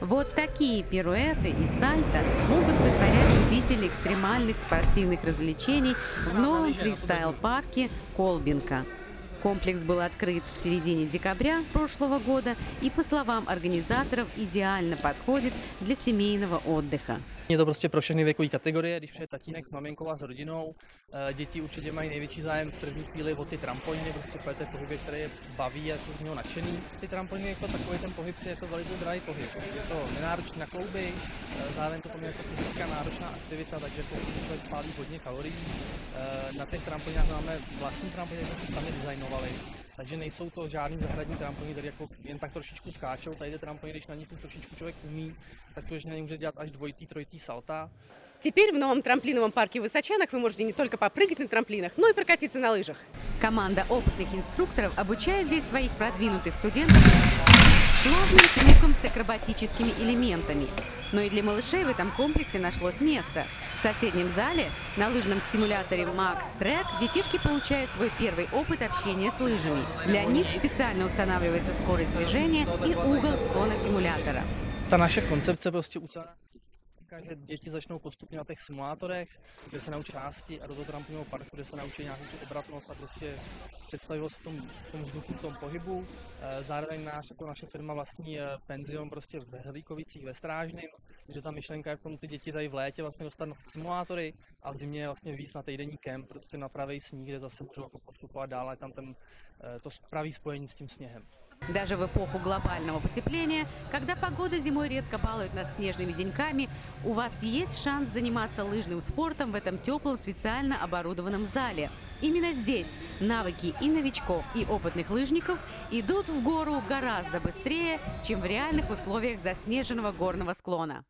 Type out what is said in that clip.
Вот такие пируэты и сальто могут вытворять любители экстремальных спортивных развлечений в новом фристайл-парке Колбинка. Комплекс был открыт в середине декабря прошлого года и, по словам организаторов, идеально подходит для семейного отдыха. Je to prostě pro všechny věkové kategorie, když přijde tatínek s maminkou a s rodinou. Eh, Děti určitě mají největší zájem v první chvíli o ty trampoliny, prostě pojete v pohybě, který je baví a jsou z něho nadšený. Ty trampoliny jako takový ten pohyb si je to velice drahý pohyb. Je to nenáročný na klouby, eh, zároveň to poměrně jako fyzická náročná aktivita, takže pokud člověk spálí hodně kalorií. Eh, Na těch trampolinách máme vlastní trampoliny, které jsme sami designovali. Takže nejsou to žádný zahradní trampoliny, které jako jen tak trošičku skáčou. Tady ty trampoliny, když na nich už trošičku člověk umí, tak na nich může dělat až dvojitý, trojitý salta. Теперь в новом трамплиновом парке в Высочанах вы можете не только попрыгать на трамплинах, но и прокатиться на лыжах. Команда опытных инструкторов обучает здесь своих продвинутых студентов сложным трюкам с акробатическими элементами. Но и для малышей в этом комплексе нашлось место. В соседнем зале на лыжном симуляторе Max Track детишки получают свой первый опыт общения с лыжами. Для них специально устанавливается скорость движения и угол склона симулятора. Ta naše koncepce prostě říká, že děti začnou postupně na těch simulátorech, kde se naučí části a do toho trampolinového parku, kde se naučí nějakou tu obratnost a prostě představivost v tom, v tom vzduchu, v tom pohybu. Eh, Zároveň náš, jako naše firma vlastní eh, penzion prostě ve Hrlíkovicích ve Strážném, že ta myšlenka je v tom ty děti tady v létě vlastně dostat na ty simulátory a v zimě vlastně víc na týdenní kemp, prostě na pravý sníh, kde zase můžou jako postupovat dál, je tam ten, eh, to pravý spojení s tím sněhem. Даже в эпоху глобального потепления, когда погода зимой редко балует нас снежными деньками, у вас есть шанс заниматься лыжным спортом в этом теплом специально оборудованном зале. Именно здесь навыки и новичков, и опытных лыжников идут в гору гораздо быстрее, чем в реальных условиях заснеженного горного склона.